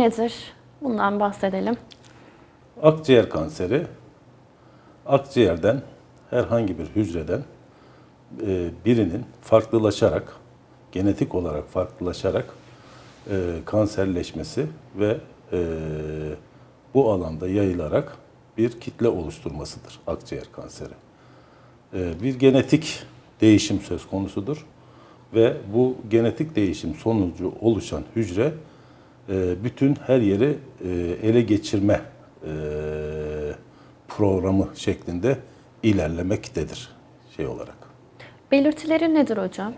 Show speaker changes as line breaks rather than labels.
nedir? Bundan bahsedelim.
Akciğer kanseri, akciğerden herhangi bir hücreden e, birinin farklılaşarak, genetik olarak farklılaşarak e, kanserleşmesi ve e, bu alanda yayılarak bir kitle oluşturmasıdır akciğer kanseri. Bir genetik değişim söz konusudur ve bu genetik değişim sonucu oluşan hücre bütün her yeri e, ele geçirme e, programı şeklinde ilerlemektedir şey olarak.
Belirtileri nedir hocam?